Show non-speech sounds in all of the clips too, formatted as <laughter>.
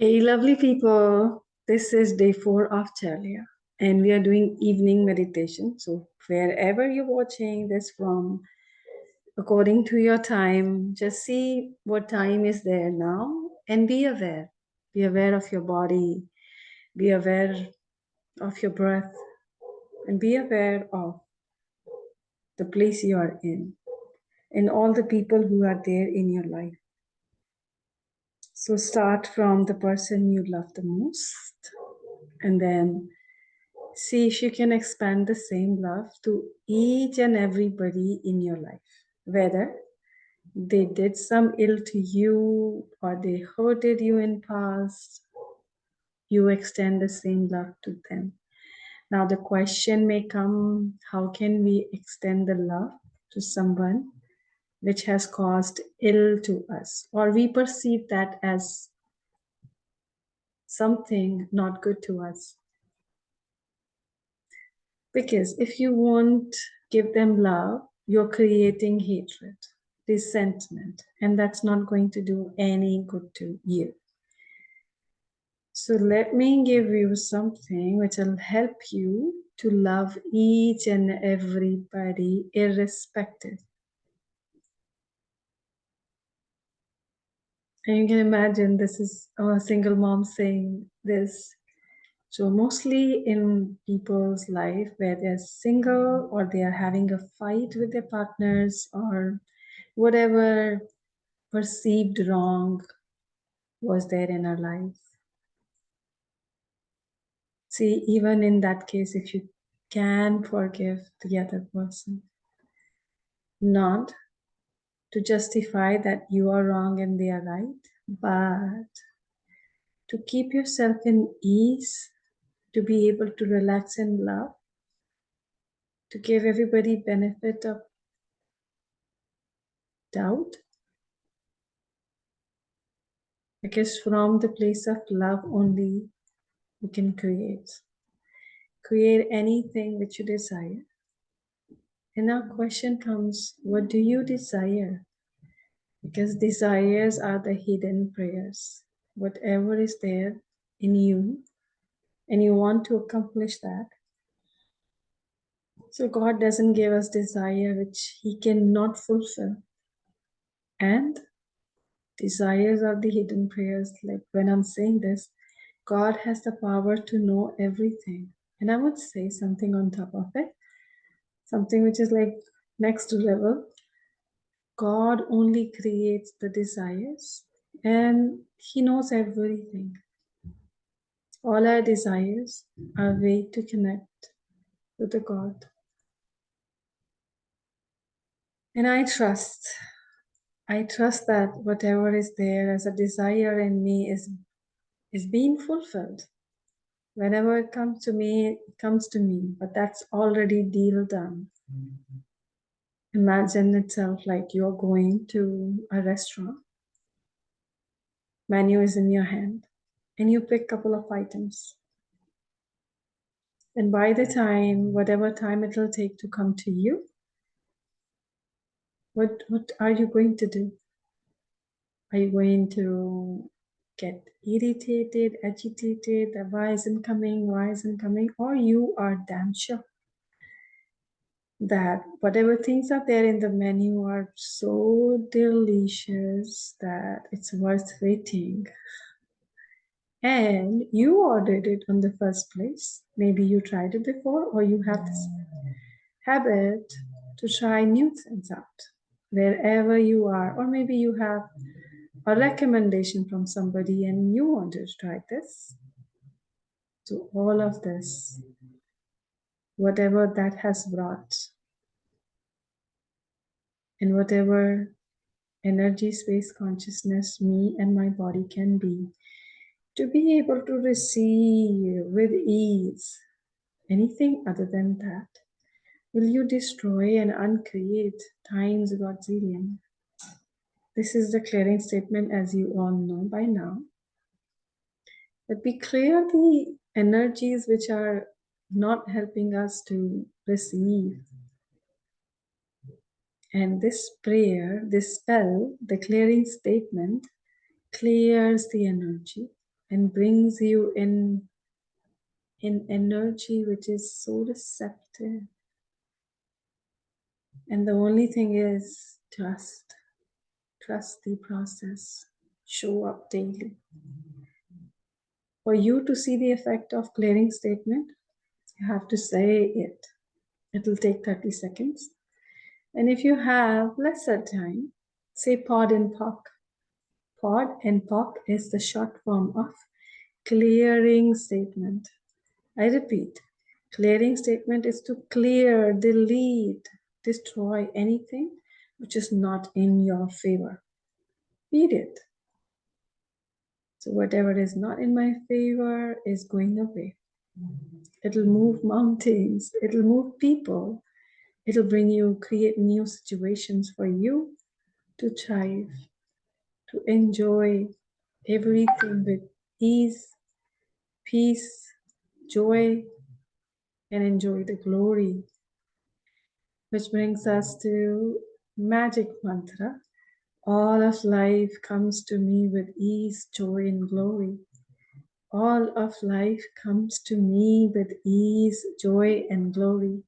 Hey, lovely people. This is day four of Charlia, and we are doing evening meditation. So, wherever you're watching this from, according to your time, just see what time is there now and be aware. Be aware of your body, be aware of your breath, and be aware of the place you are in and all the people who are there in your life. So start from the person you love the most and then see if you can expand the same love to each and everybody in your life, whether they did some ill to you or they hurted you in past, you extend the same love to them. Now the question may come, how can we extend the love to someone which has caused ill to us, or we perceive that as something not good to us. Because if you won't give them love, you're creating hatred, resentment, and that's not going to do any good to you. So let me give you something which will help you to love each and everybody irrespective And you can imagine this is a single mom saying this. So mostly in people's life where they're single or they are having a fight with their partners or whatever perceived wrong was there in our life. See, even in that case, if you can forgive the other person, not to justify that you are wrong and they are right, but to keep yourself in ease, to be able to relax and love, to give everybody benefit of doubt. Because from the place of love only you can create. Create anything which you desire. And now question comes, what do you desire? Because desires are the hidden prayers. Whatever is there in you, and you want to accomplish that. So God doesn't give us desire which he cannot fulfill. And desires are the hidden prayers. Like when I'm saying this, God has the power to know everything. And I would say something on top of it something which is like next level. God only creates the desires and he knows everything. All our desires are a way to connect with the God. And I trust, I trust that whatever is there as a desire in me is, is being fulfilled. Whenever it comes to me, it comes to me, but that's already deal done. Imagine itself like you're going to a restaurant. Menu is in your hand and you pick a couple of items. And by the time, whatever time it will take to come to you, what, what are you going to do? Are you going to get irritated, agitated, why isn't coming, why isn't coming, or you are damn sure that whatever things are there in the menu are so delicious that it's worth waiting. And you ordered it on the first place. Maybe you tried it before, or you have this habit to try new things out wherever you are, or maybe you have a recommendation from somebody and you want to try this. So all of this, whatever that has brought, and whatever energy, space, consciousness, me and my body can be, to be able to receive with ease anything other than that, will you destroy and uncreate times Godzillion? This is the clearing statement as you all know by now. But we clear the energies which are not helping us to receive. And this prayer, this spell, the clearing statement, clears the energy and brings you in in energy which is so receptive. And the only thing is trust. Trust the process. Show up daily. For you to see the effect of clearing statement, you have to say it. It will take 30 seconds. And if you have lesser time, say pod and POC. Pod and POC is the short form of clearing statement. I repeat, clearing statement is to clear, delete, destroy anything which is not in your favor. Period. So whatever is not in my favor is going away. It'll move mountains, it'll move people, it'll bring you, create new situations for you to thrive, to enjoy everything with ease, peace, joy, and enjoy the glory. Which brings us to magic mantra. All of life comes to me with ease, joy, and glory. All of life comes to me with ease, joy, and glory.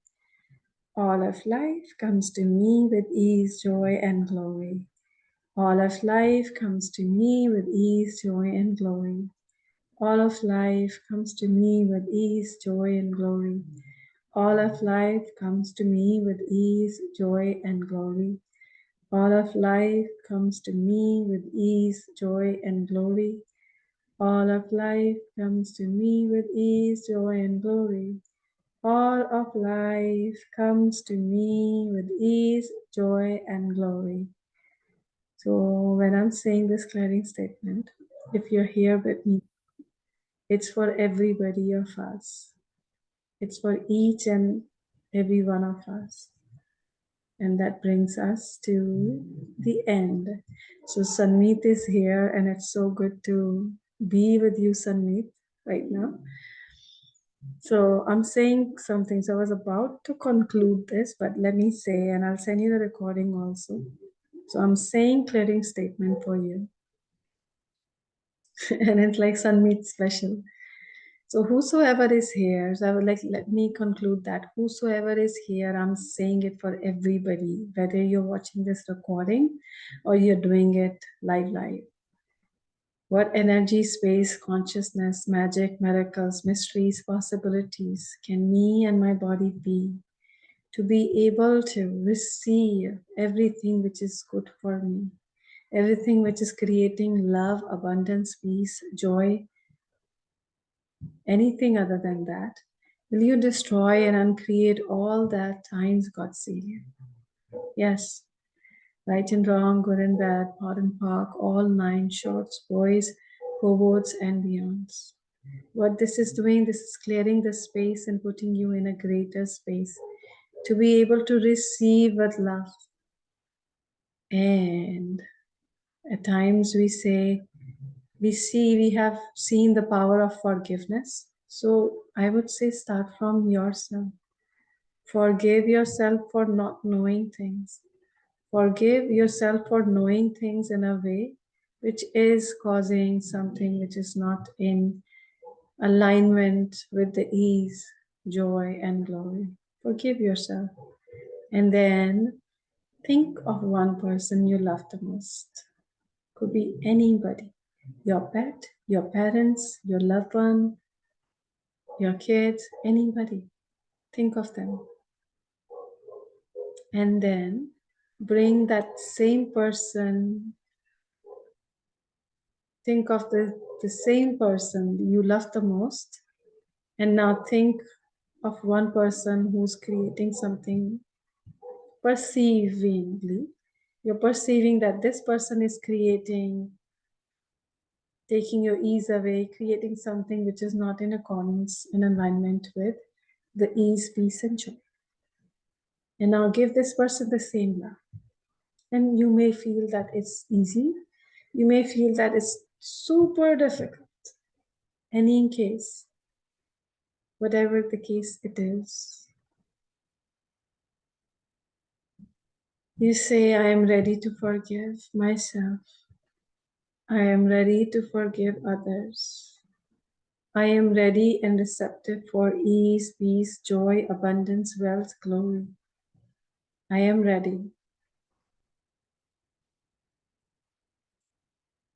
All of life comes to me with ease, joy, and glory. All of life comes to me with ease, joy, and glory. All of life comes to me with ease, joy, and glory. All of life comes to me with ease, joy, and glory. All of life comes to me with ease, joy, and glory. All of life comes to me with ease, joy, and glory. All of life comes to me with ease, joy, and glory. So when I'm saying this clearing statement, if you're here with me it's for everybody of us. It's for each and every one of us. And that brings us to the end. So Sanmeet is here and it's so good to be with you, Sanmeet, right now. So I'm saying something. So I was about to conclude this, but let me say, and I'll send you the recording also. So I'm saying clearing statement for you. <laughs> and it's like Sanmeet special. So whosoever is here, so I would like, let me conclude that whosoever is here, I'm saying it for everybody, whether you're watching this recording or you're doing it live live. What energy, space, consciousness, magic, miracles, mysteries, possibilities can me and my body be to be able to receive everything which is good for me, everything which is creating love, abundance, peace, joy, anything other than that? Will you destroy and uncreate all that times godzillion? Yes. Right and wrong, good and bad, POD and POC, all nine shorts, boys, cohorts, and beyonds. What this is doing, this is clearing the space and putting you in a greater space to be able to receive with love. And at times we say, we see we have seen the power of forgiveness. So i would say start from yourself. Forgive yourself for not knowing things. Forgive yourself for knowing things in a way which is causing something which is not in alignment with the ease joy and glory. Forgive yourself. And then think of one person you love the most. Could be anybody your pet, your parents, your loved one, your kids, anybody. Think of them. And then bring that same person, think of the, the same person you love the most, and now think of one person who's creating something perceivingly. You're perceiving that this person is creating taking your ease away, creating something which is not in accordance in alignment with the ease, peace, and joy. And now give this person the same love. And you may feel that it's easy. You may feel that it's super difficult. Any case, whatever the case it is, you say, I am ready to forgive myself I am ready to forgive others. I am ready and receptive for ease, peace, joy, abundance, wealth, glory. I am ready.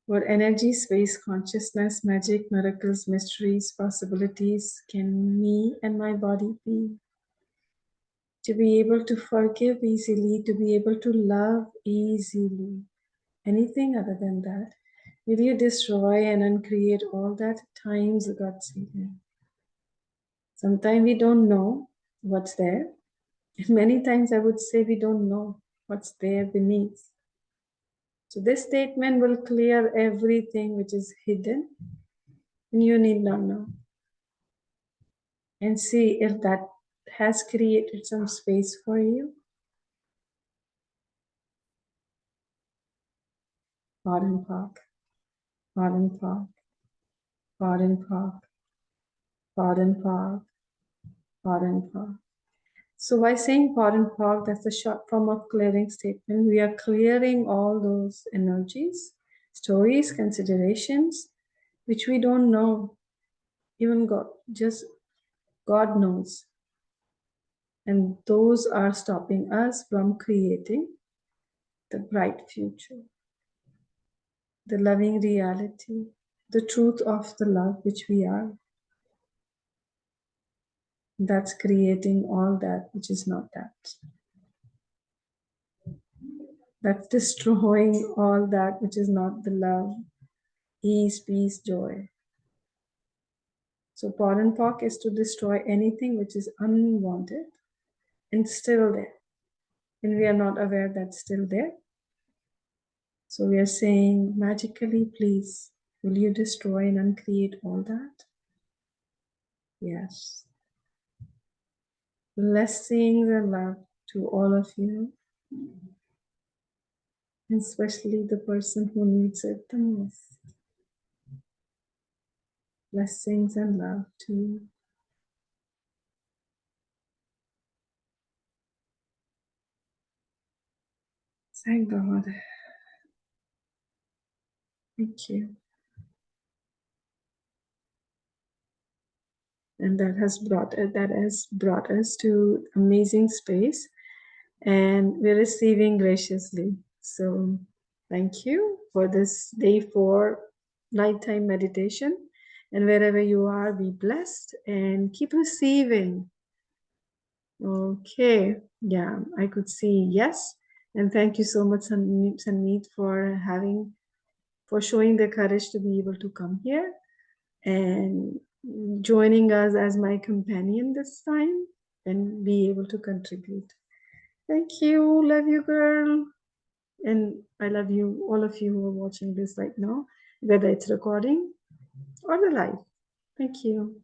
For energy, space, consciousness, magic, miracles, mysteries, possibilities can me and my body be? To be able to forgive easily, to be able to love easily. Anything other than that Will you destroy and uncreate all that times God seated? Sometimes we don't know what's there. <laughs> Many times I would say we don't know what's there beneath. So this statement will clear everything which is hidden and you need not know. And see if that has created some space for you. Pardon Park. Pardon Park. Pardon Park. Pardon Park. Pardon Park. So by saying pardon Park, that's a short form of clearing statement. We are clearing all those energies, stories, considerations, which we don't know. Even God, just God knows. And those are stopping us from creating the bright future, the loving reality, the truth of the love which we are. That's creating all that which is not that. That's destroying all that which is not the love, ease, peace, joy. So Park is to destroy anything which is unwanted and still there. And we are not aware that's still there. So we are saying magically, please, will you destroy and uncreate all that? Yes. Blessings and love to all of you, and especially the person who needs it the most. Blessings and love to you. Thank God. Thank you. and that has brought uh, that has brought us to amazing space and we're receiving graciously. So thank you for this day four nighttime meditation. And wherever you are be blessed and keep receiving. Okay yeah i could see yes. And thank you so much Sanmeet for having for showing the courage to be able to come here and joining us as my companion this time and be able to contribute. Thank you. Love you, girl. And I love you, all of you who are watching this right now, whether it's recording or the live. Thank you.